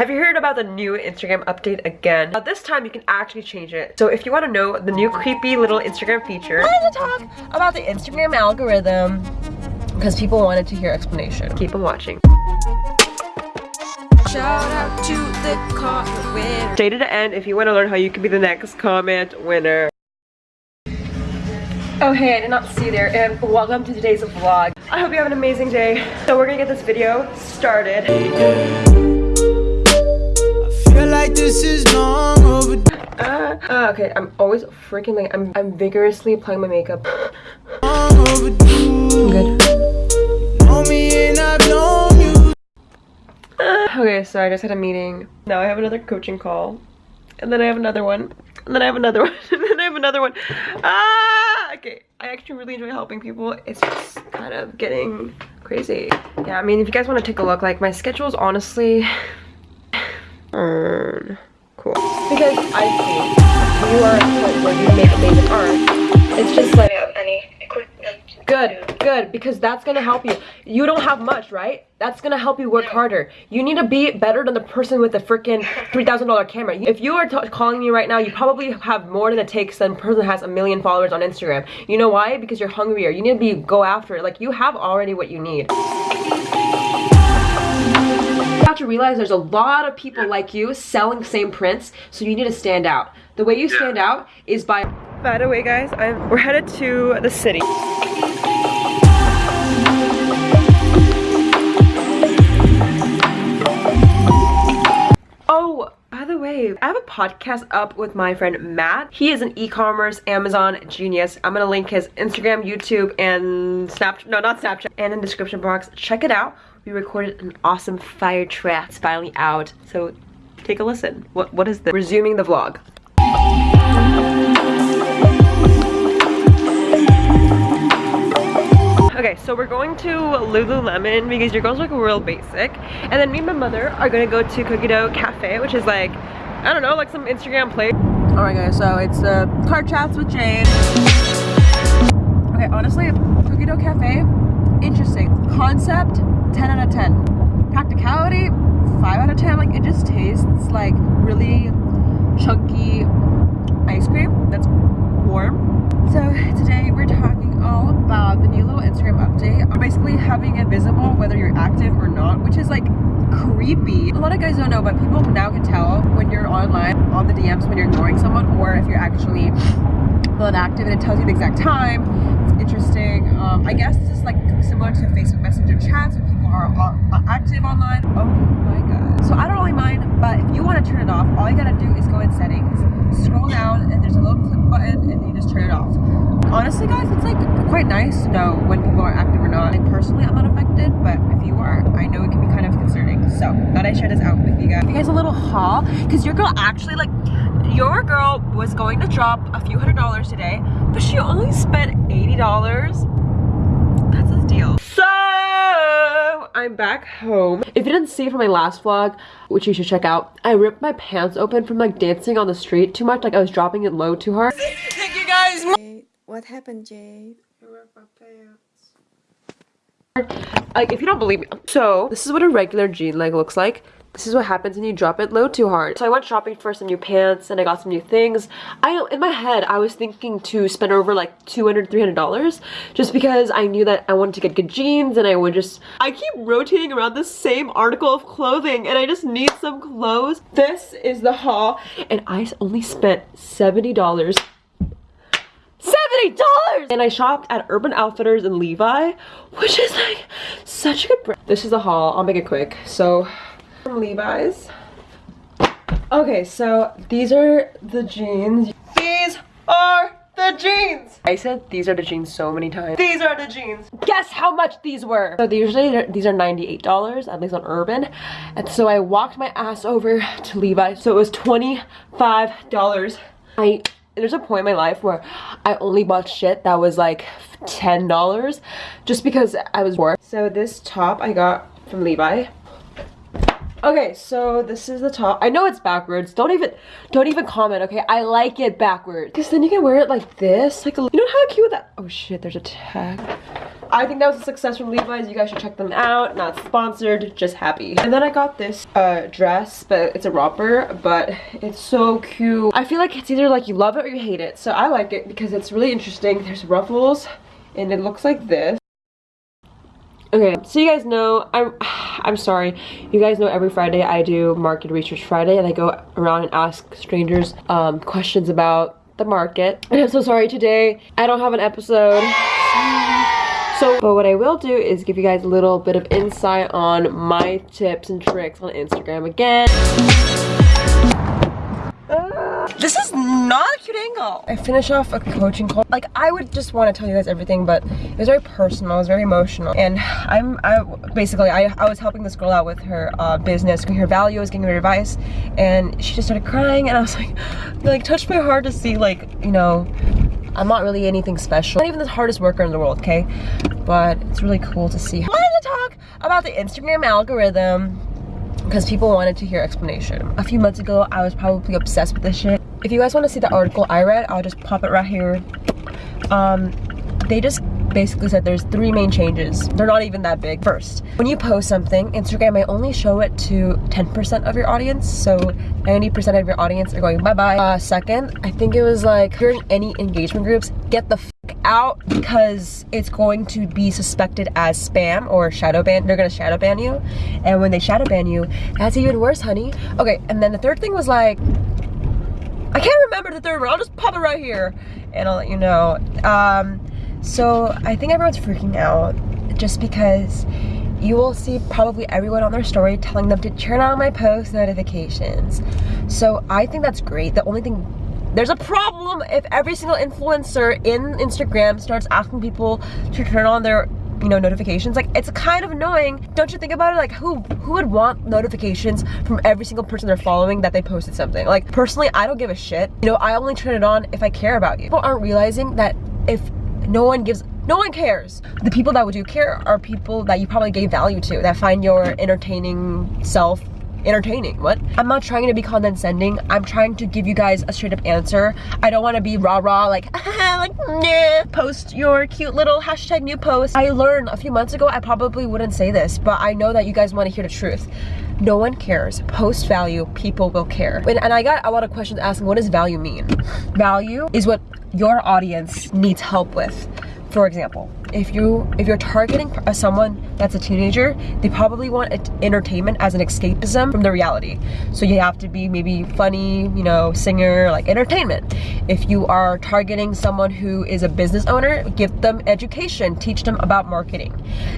Have you heard about the new Instagram update again? Now this time you can actually change it. So if you want to know the new creepy little Instagram feature, I had to talk about the Instagram algorithm because people wanted to hear explanation. Keep on watching. Shout out to the comment winner. Stay to the end if you want to learn how you can be the next comment winner. Oh hey, I did not see there and welcome to today's vlog. I hope you have an amazing day. So we're gonna get this video started. I feel like this is long overdue. Uh, uh, okay, I'm always freaking like I'm I'm vigorously applying my makeup. I'm good. okay, so I just had a meeting. Now I have another coaching call. And then I have another one. And then I have another one. and then I have another one. Ah! Okay. I actually really enjoy helping people. It's just kind of getting crazy. Yeah, I mean, if you guys want to take a look, like, my schedule is honestly... Um, cool. Because I see you are at a point where you make amazing art. It's just like... any equipment. Good, good, because that's gonna help you. You don't have much, right? That's gonna help you work harder. You need to be better than the person with the freaking $3,000 camera. If you are calling me right now, you probably have more than it takes than a person has a million followers on Instagram. You know why? Because you're hungrier. You need to be go after it. Like, you have already what you need. You have to realize there's a lot of people like you selling same prints, so you need to stand out. The way you stand out is by... By the way, guys, I'm, we're headed to the city. I have a podcast up with my friend Matt. He is an e-commerce Amazon genius. I'm gonna link his Instagram, YouTube, and Snapchat, no, not Snapchat, and in the description box. Check it out. We recorded an awesome fire track. It's finally out, so take a listen. What What is this? Resuming the vlog. Okay, so we're going to Lululemon because your girls look real basic. And then me and my mother are gonna go to Cookie Dough Cafe, which is like, I don't know, like some Instagram place. Alright guys, so it's uh, car chats with Jane. Okay, honestly, Cookie Dough Cafe, interesting. Concept, 10 out of 10. Practicality, 5 out of 10. Like, it just tastes like really chunky ice cream that's warm. So today we're talking all about the new little Instagram update. Basically having it visible whether you're active or not, which is like creepy. A lot of guys don't know, but people now can tell when you're online on the DMs when you're ignoring someone or if you're actually not active and it tells you the exact time. It's interesting. Um, I guess this is like similar to Facebook Messenger chats when people are uh, active online. Oh my god. So I don't really mind, but if you want to turn it off, all you gotta do is go in settings, scroll down, and there's a little click button, and you just turn it off. Honestly guys it's like quite nice to know when people are active or not like personally i'm not affected but if you are i know it can be kind of concerning. So thought i share this out with you guys. You guys a little haul because your girl actually like your girl was going to drop a few hundred dollars today but she only spent 80 dollars. That's a deal. So I'm back home. If you didn't see from my last vlog, which you should check out, I ripped my pants open from like dancing on the street too much. Like I was dropping it low too hard. Thank you guys. What happened, Jade? I ripped my pants. Like, if you don't believe me. So, this is what a regular jean leg looks like. This is what happens when you drop it low too hard. So I went shopping for some new pants and I got some new things. I in my head I was thinking to spend over like $200, $300 just because I knew that I wanted to get good jeans and I would just... I keep rotating around the same article of clothing and I just need some clothes. This is the haul and I only spent $70 $70! And I shopped at Urban Outfitters and Levi, which is like such a good brand. This is a haul. I'll make it quick. So, from Levi's. Okay, so these are the jeans. These are the jeans. I said these are the jeans so many times. These are the jeans. Guess how much these were. So usually these are $98, at least on Urban. And so I walked my ass over to Levi. So it was $25. I there's a point in my life where I only bought shit that was like $10 just because I was bored. So this top I got from Levi. Okay, so this is the top. I know it's backwards. Don't even don't even comment, okay? I like it backwards. Because then you can wear it like this. Like a, you know how cute that oh shit, there's a tag. I think that was a success from Levi's. You guys should check them out. Not sponsored, just happy. And then I got this uh, dress, but it's a romper, but it's so cute. I feel like it's either like you love it or you hate it. So I like it because it's really interesting. There's ruffles and it looks like this. Okay, so you guys know, I'm, I'm sorry, you guys know every Friday I do Market Research Friday and I go around and ask strangers um, questions about the market. And I'm so sorry today, I don't have an episode. So, but what I will do is give you guys a little bit of insight on my tips and tricks on Instagram again. I finish off a coaching call. Like I would just want to tell you guys everything, but it was very personal, it was very emotional. And I'm I basically I, I was helping this girl out with her uh, business, her values, giving her advice, and she just started crying and I was like, like touched my heart to see like, you know, I'm not really anything special. Not even the hardest worker in the world, okay? But it's really cool to see. I wanted to talk about the Instagram algorithm because people wanted to hear explanation. A few months ago, I was probably obsessed with this shit. If you guys want to see the article I read, I'll just pop it right here. Um, they just basically said there's three main changes. They're not even that big. First, when you post something, Instagram may only show it to 10% of your audience, so 90% of your audience are going bye-bye. Uh, second, I think it was like, if you're in any engagement groups, get the out because it's going to be suspected as spam or shadow ban. They're gonna shadow ban you. And when they shadow ban you, that's even worse, honey. Okay, and then the third thing was like, I can't remember the third one. I'll just pop it right here and I'll let you know. Um, so I think everyone's freaking out just because you will see probably everyone on their story telling them to turn on my post notifications. So I think that's great. The only thing there's a problem if every single influencer in Instagram starts asking people to turn on their you know notifications like it's kind of annoying. Don't you think about it? Like who who would want notifications from every single person they're following that they posted something? Like personally i don't give a shit. You know i only turn it on if i care about you. People aren't realizing that if no one gives no one cares. The people that would do care are people that you probably gave value to that find your entertaining self entertaining. What? I'm not trying to be condescending. I'm trying to give you guys a straight up answer. I don't want to be rah rah like, like. Post your cute little hashtag new post. I learned a few months ago I probably wouldn't say this, but I know that you guys want to hear the truth. No one cares. Post value, people will care. And, and I got a lot of questions asking, what does value mean? Value is what your audience needs help with. For example, if you if you're targeting uh, someone that's a teenager they probably want entertainment as an escapism from the reality. So you have to be maybe funny you know singer like entertainment. If you are targeting someone who is a business owner give them education teach them about marketing.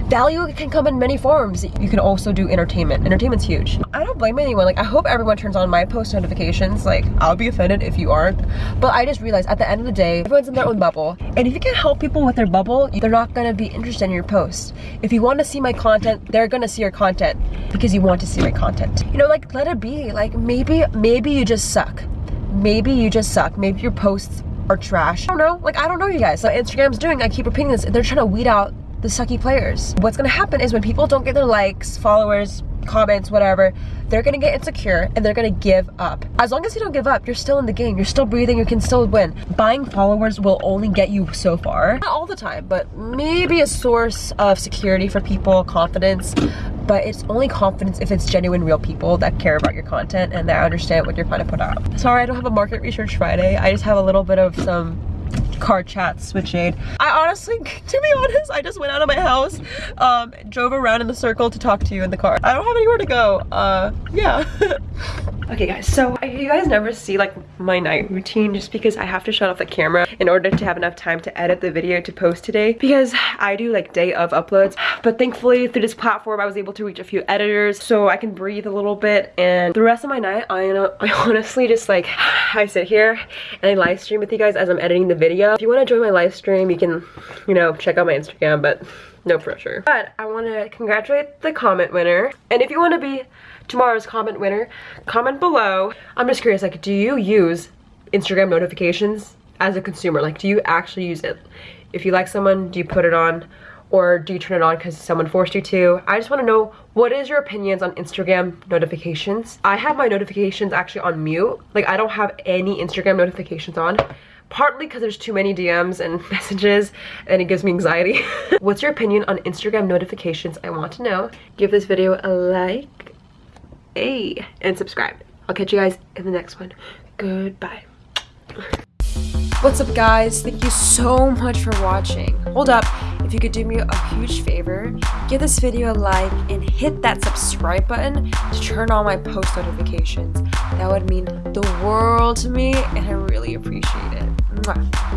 Value can come in many forms. You can also do entertainment. Entertainment's huge. I don't blame anyone. Like i hope everyone turns on my post notifications. Like i'll be offended if you aren't. But i just realized at the end of the day everyone's in their own bubble. And if you can help people with their bubble they're not not gonna be interested in your post. If you want to see my content, they're gonna see your content because you want to see my content. You know, like let it be. Like maybe, maybe you just suck. Maybe you just suck. Maybe your posts are trash. I don't know. Like I don't know you guys. So Instagram's doing, I keep repeating this, they're trying to weed out the sucky players. What's gonna happen is when people don't get their likes, followers, comments, whatever, they're gonna get insecure and they're gonna give up. As long as you don't give up, you're still in the game, you're still breathing, you can still win. Buying followers will only get you so far. Not all the time, but maybe a source of security for people, confidence, but it's only confidence if it's genuine real people that care about your content and that understand what you're trying to put out. Sorry I don't have a market research Friday, I just have a little bit of some car chats with Jade. I honestly, to be honest, I just went out of my house, um, drove around in the circle to talk to you in the car. I don't have anywhere to go. Uh, yeah. okay guys, so you guys never see like my night routine just because I have to shut off the camera in order to have enough time to edit the video to post today because I do like day of uploads. But thankfully through this platform, I was able to reach a few editors so I can breathe a little bit. And the rest of my night, I, I honestly just like, I sit here and I live stream with you guys as I'm editing the video if you want to join my live stream, you can, you know, check out my Instagram, but no pressure. But I want to congratulate the comment winner. And if you want to be tomorrow's comment winner, comment below. I'm just curious, like, do you use Instagram notifications as a consumer? Like, do you actually use it? If you like someone, do you put it on? Or do you turn it on because someone forced you to? I just want to know what is your opinions on Instagram notifications? I have my notifications actually on mute. Like I don't have any Instagram notifications on partly because there's too many DMs and messages and it gives me anxiety. What's your opinion on Instagram notifications? I want to know. Give this video a like, a, and subscribe. I'll catch you guys in the next one. Goodbye. What's up guys? Thank you so much for watching. Hold up, if you could do me a huge favor, give this video a like and hit that subscribe button to turn on my post notifications. That would mean the world to me and I really appreciate it. Mwah.